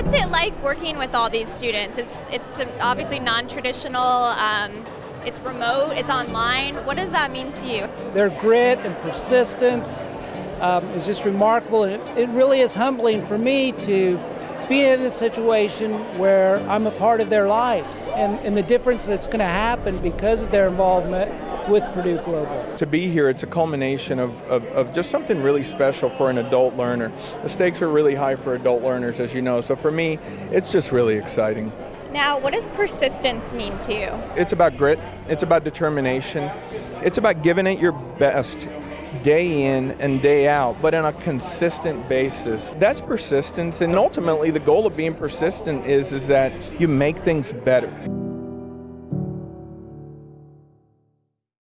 What's it like working with all these students? It's it's obviously non-traditional. Um, it's remote. It's online. What does that mean to you? Their grit and persistence um, is just remarkable, and it, it really is humbling for me to be in a situation where I'm a part of their lives and, and the difference that's going to happen because of their involvement with Purdue Global. To be here, it's a culmination of, of, of, just something really special for an adult learner. The stakes are really high for adult learners, as you know, so for me, it's just really exciting. Now, what does persistence mean to you? It's about grit, it's about determination, it's about giving it your best day in and day out, but on a consistent basis. That's persistence, and ultimately the goal of being persistent is, is that you make things better.